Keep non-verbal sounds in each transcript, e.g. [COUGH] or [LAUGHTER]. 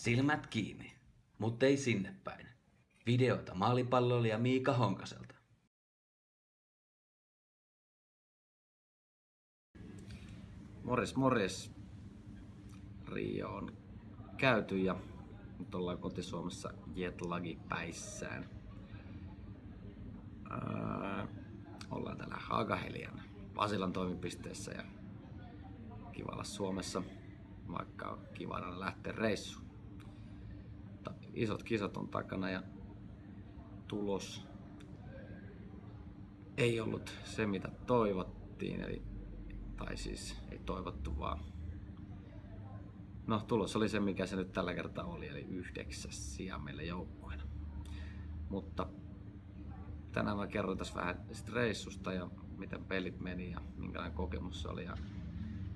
Silmät kiinni, mutta ei sinne päin. Videota maalipalloilija Miika Honkaselta. Morjes, morjes. Rio on käyty ja nyt ollaan kotisuomessa jetlagi päissään. Ää, ollaan täällä Hagahelian Pasilan toimipisteessä ja kiva olla Suomessa, vaikka on kiva lähteä reissuun. Isot kisat on takana ja tulos ei ollut se mitä toivottiin, eli, tai siis ei toivottu vaan No tulos oli se mikä se nyt tällä kertaa oli, eli yhdeksäs sija meille joukkueena. Mutta tänään mä kerron tässä vähän reissusta ja miten pelit meni ja minkälainen kokemus se oli. Ja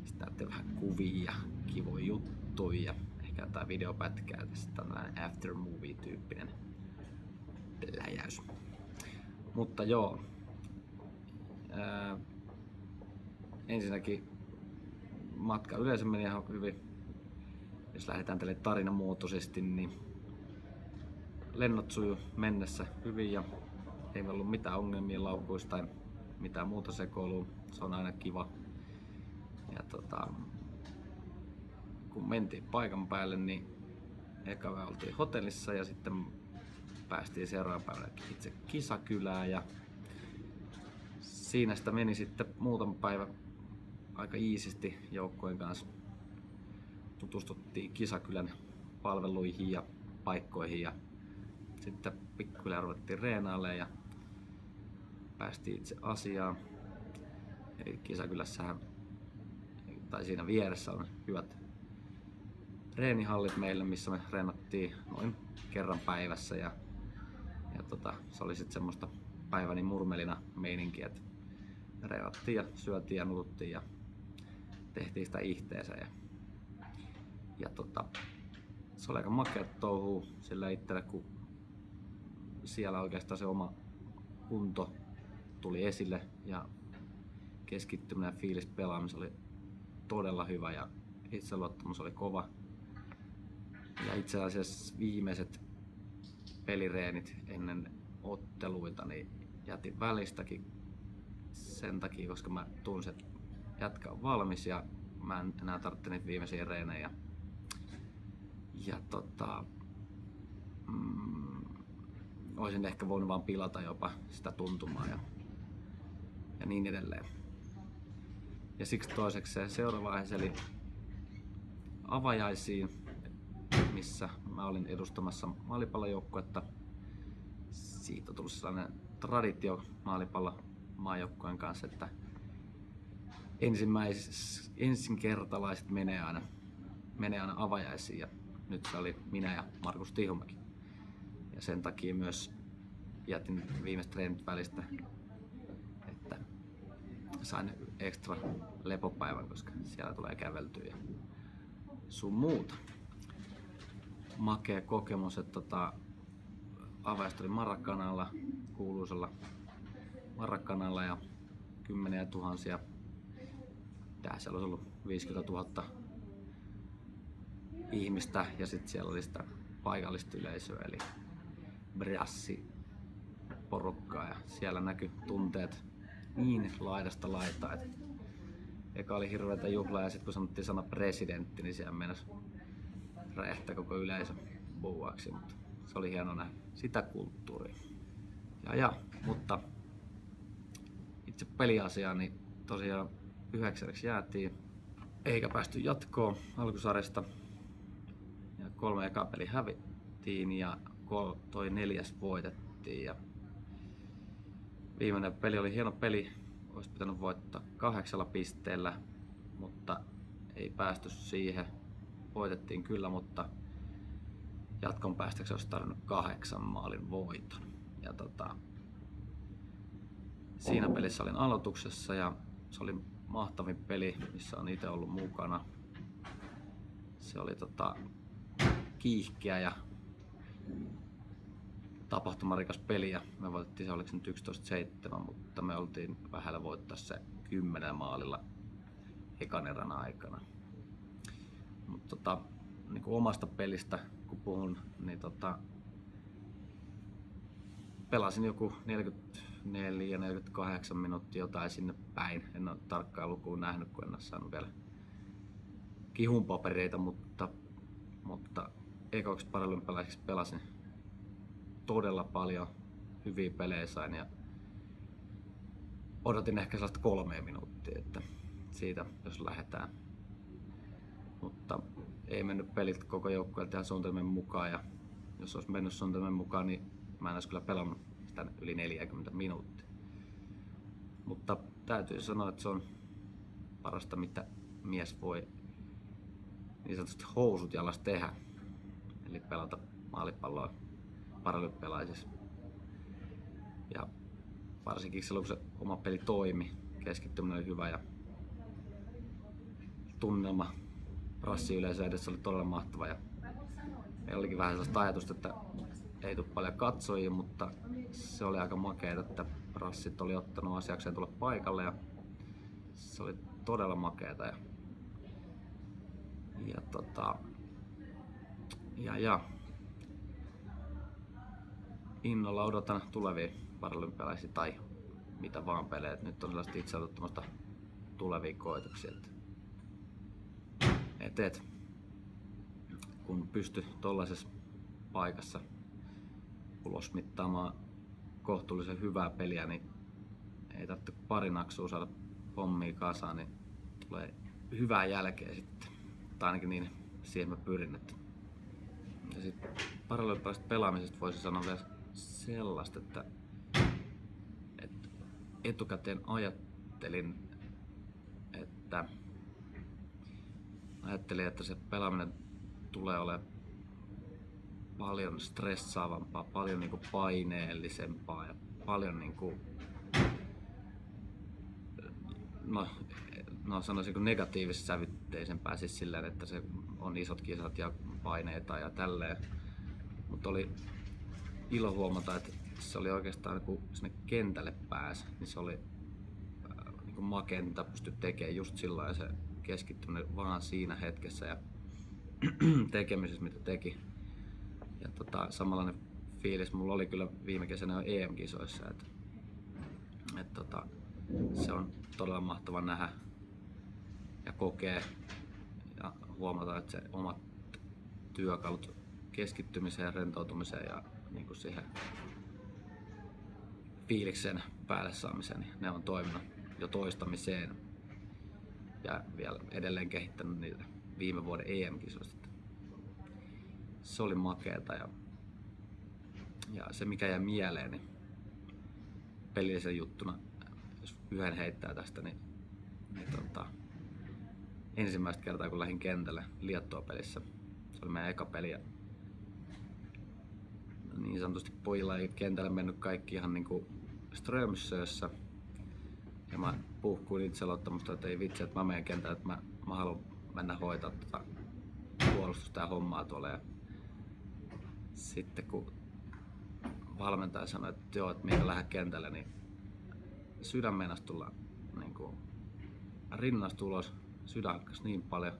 sitten näette vähän kuvia ja kivoja juttuja ehkä jotain videopätkää. Tästä tällainen after movie tyyppinen läjäys. Mutta joo. Ää, ensinnäkin matka yleensä meni ihan hyvin. Jos lähdetään tälle tarinamuotoisesti, niin lennot suju mennessä hyvin ja ei ollut mitään ongelmia laukuista tai mitään muuta sekoilua. Se on aina kiva. Ja tota, kun mentiin paikan päälle, niin eka oltiin hotellissa ja sitten päästiin seuraavan päivänä itse kisakylään ja siinä sitä meni sitten muutama päivä aika iisisti joukkojen kanssa. Tutustuttiin kisakylän palveluihin ja paikkoihin ja sitten pikkuhiljaa ruvettiin reenailemaan ja päästiin itse asiaan. Eli Kisakylässähän, tai siinä vieressä on hyvät reenihallit meille, missä me reenattiin noin kerran päivässä ja, ja tota, se oli sitten semmoista päiväni murmelina meininkiä, että reenattiin ja syötiin ja nututtiin ja tehtiin sitä ihteensä ja, ja tota, se oli aika makea touhu sillä itselle, kun siellä oikeastaan se oma kunto tuli esille ja keskittyminen ja fiilis pelaaminen oli todella hyvä ja itseluottamus oli kova. Ja itse asiassa viimeiset pelireenit ennen otteluita niin jätin välistäkin sen takia, koska mä tunsin, että jätkä on valmis ja mä en enää tarvitse niitä viimeisiä reenejä. Ja tota, mm, olisin ehkä voinut vaan pilata jopa sitä tuntumaa ja ja niin edelleen. Ja siksi toiseksi se seuraava aihe eli avajaisiin, missä mä olin edustamassa maalipallojoukkuetta. Siitä on tullut sellainen traditio maalipallo maajoukkueen kanssa, että ensimmäis, ensinkertalaiset menee aina, menee aina avajaisiin ja nyt se oli minä ja Markus Tihumäki. Ja sen takia myös jätin viimeistä treenit välistä sain ekstra lepopäivän, koska siellä tulee käveltyä ja sun muuta. Makea kokemus, että tota, avaista oli Marrakanalla, kuuluisella Marrakanalla ja kymmeniä tuhansia, tää siellä olisi ollut 50 000 ihmistä ja sitten siellä oli sitä paikallista yleisöä eli brassi porukkaa ja siellä näkyi tunteet niin laidasta laitaa. Eka oli hirveätä juhlaa ja sitten kun sanottiin sana presidentti, niin siellä mennessä räjähtää koko yleisö buuaksi, mutta se oli hieno nähdä sitä kulttuuria. Ja, ja, mutta itse peliasiaan, niin tosiaan yhdeksänneksi jäätiin, eikä päästy jatkoon alkusarjasta. Ja kolme eka peli hävittiin ja toi neljäs voitettiin. Ja Viimeinen peli oli hieno peli, olisi pitänyt voittaa kahdeksalla pisteellä, mutta ei päästy siihen. Voitettiin kyllä, mutta jatkon päästäksi olisi tarvinnut kahdeksan maalin voiton. Ja tota, siinä pelissä olin aloituksessa ja se oli mahtavin peli, missä on itse ollut mukana. Se oli tota, kiihkeä ja tapahtumarikas peli ja me voitettiin se oliko nyt 11-7, mutta me oltiin vähällä voittaa se 10 maalilla ekan erän aikana. Mutta tota, niin kuin omasta pelistä kun puhun, niin tota, pelasin joku 44-48 minuuttia jotain sinne päin. En ole tarkkaa lukua nähnyt, kun en ole saanut vielä kihun papereita, mutta, mutta ekoksi paralympialaiseksi pelasin todella paljon hyviä pelejä sain ja odotin ehkä sellaista kolmea minuuttia, että siitä jos lähdetään. Mutta ei mennyt pelit koko joukkueelta ihan suunnitelmien mukaan ja jos olisi mennyt suunnitelmien mukaan, niin mä en olisi kyllä pelannut sitä yli 40 minuuttia. Mutta täytyy sanoa, että se on parasta mitä mies voi niin sanotusti housut jalas tehdä. Eli pelata maalipalloa paralympialaisissa. Ja varsinkin silloin kun se oma peli toimi, keskittyminen oli hyvä ja tunnelma rassi yleensä edessä oli todella mahtava. Ja meillä olikin vähän sellaista ajatusta, että ei tule paljon katsojia, mutta se oli aika makeeta, että rassit oli ottanut asiakseen tulla paikalle ja se oli todella makeeta. Ja, ja, tota, ja, ja innolla odotan tulevia paralympialaisia tai mitä vaan pelejä. Nyt on sellaista itseotettomasta tulevia koetuksia. Että et, et, kun pysty tuollaisessa paikassa ulosmittaamaan kohtuullisen hyvää peliä, niin ei tarvitse pari naksua saada hommia kasaan, niin tulee hyvää jälkeä sitten. Tai ainakin niin siihen mä pyrin. Että. Ja sitten paralympialaisesta pelaamisesta voisi sanoa vielä sellaista, että, että etukäteen ajattelin, että ajattelin, että se pelaaminen tulee olemaan paljon stressaavampaa, paljon niin kuin paineellisempaa ja paljon niin kuin, no, no sanoisinko negatiivisesti sävytteisempää siis silleen, että se on isot kisat ja paineita ja tälleen. Mutta oli ilo huomata, että se oli oikeastaan kun sinne kentälle pääsi, niin se oli äh, niin kuin makea, mitä pystyi tekemään just sillä se keskittyminen vaan siinä hetkessä ja [CLEARS THROAT] tekemisessä, mitä teki. Ja tota, samanlainen fiilis mulla oli kyllä viime kesänä EM-kisoissa, että, että tota, se on todella mahtava nähdä ja kokea ja huomata, että se omat työkalut keskittymiseen rentoutumiseen ja niin kuin siihen fiiliksen päälle saamiseen, niin ne on toiminut jo toistamiseen ja vielä edelleen kehittänyt niitä viime vuoden EM-kisoista. Se oli makeeta ja, ja se mikä jäi mieleen, niin pelillisen juttuna, jos yhden heittää tästä, niin, niin tota, ensimmäistä kertaa kun lähdin kentälle Liettua pelissä, se oli meidän eka peli ja niin sanotusti pojilla ei kentälle mennyt kaikki ihan niinku Strömsössä. Ja mä puhkuin itseluottamusta, että ei vitsi, että mä menen kentälle, että mä, mä haluan mennä hoitaa tota puolustusta ja hommaa tuolla. Ja sitten kun valmentaja sanoi, että joo, että minä lähden kentälle, niin sydän meinasi tulla niin kuin, rinnasta ulos. Sydän niin paljon.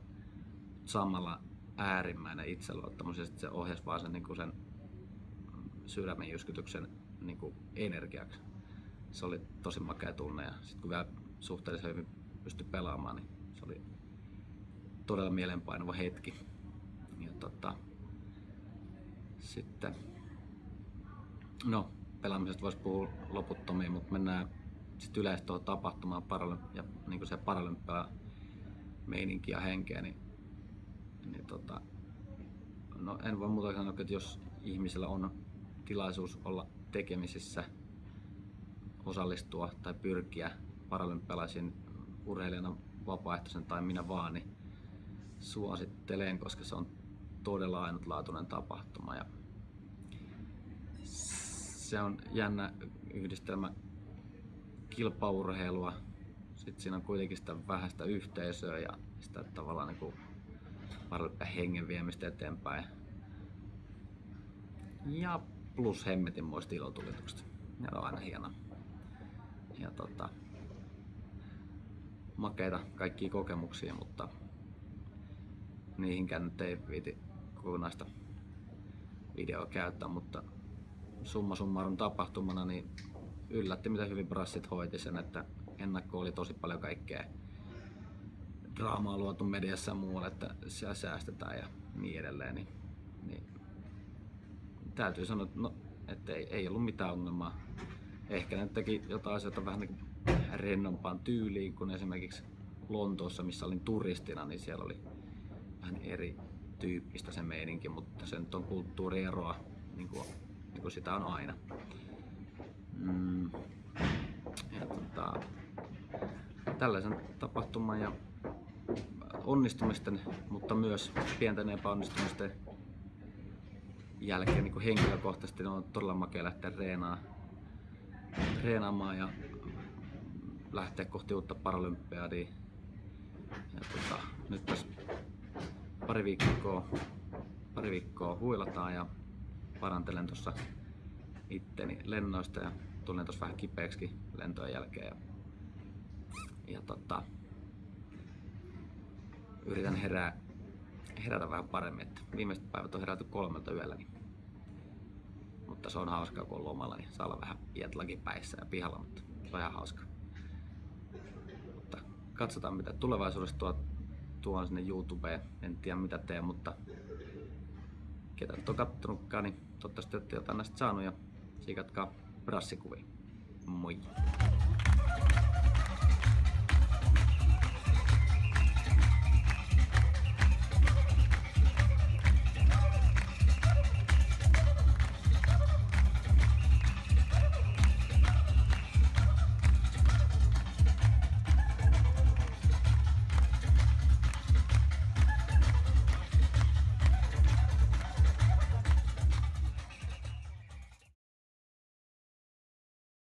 Samalla äärimmäinen itseluottamus ja sitten se ohjasi vaan sen, niin kuin sen sydämen jyskytyksen niin kuin energiaksi. Se oli tosi makea tunne ja sitten kun vielä suhteellisen hyvin pystyi pelaamaan, niin se oli todella mielenpainuva hetki. Ja tota, sitten, no pelaamisesta voisi puhua loputtomiin, mutta mennään sitten yleisesti tuohon tapahtumaan ja niin kuin se paralympia meininki ja henkeä, niin, niin tota, no en voi muuta sanoa, että jos ihmisellä on tilaisuus olla tekemisissä, osallistua tai pyrkiä paralympialaisiin urheilijana vapaaehtoisen tai minä vaan, niin suosittelen, koska se on todella ainutlaatuinen tapahtuma. Ja se on jännä yhdistelmä kilpaurheilua, sitten siinä on kuitenkin sitä vähäistä yhteisöä ja sitä tavallaan niin kuin hengen viemistä eteenpäin. Ja plus hemmetin muista ilotulituksesta. Ne on aina hieno. Ja tota, makeita kaikkia kokemuksia, mutta niihinkään nyt ei viiti kokonaista videoa käyttää, mutta summa summarum tapahtumana niin yllätti mitä hyvin Brassit hoiti sen, että ennakko oli tosi paljon kaikkea draamaa luotu mediassa ja muualle, että siellä säästetään ja niin edelleen. Niin, niin täytyy sanoa, että, no, että ei, ei ollut mitään ongelmaa. Ehkä ne teki jotain asioita vähän niin rennompaan tyyliin kuin esimerkiksi Lontoossa, missä olin turistina, niin siellä oli vähän eri tyyppistä se meininki, mutta se nyt on kulttuurieroa, niin kuin, niin kuin sitä on aina. Mm. Ja tota, tällaisen tapahtuman ja onnistumisten, mutta myös pienten epäonnistumisten jälkeen niin henkilökohtaisesti on todella makea lähteä reenaamaan, reenaamaan ja lähteä kohti uutta paralympiadia. Ja tota, nyt tässä pari viikkoa, pari viikkoa huilataan ja parantelen tuossa itteni lennoista ja tulen tuossa vähän kipeäksi lentojen jälkeen. Ja, ja tota, yritän herää, herätä vähän paremmin. Että viimeiset päivät on herätty kolmelta yöllä, niin, mutta se on hauskaa kun on lomalla, niin saa olla vähän jetlakin päissä ja pihalla, mutta se on ihan hauska. Mutta katsotaan mitä tulevaisuudessa tuo, tuon sinne YouTubeen. En tiedä mitä teen, mutta ketä nyt on kattonutkaan, niin toivottavasti olette jotain näistä saanut ja siikatkaa brassikuvia. Moi!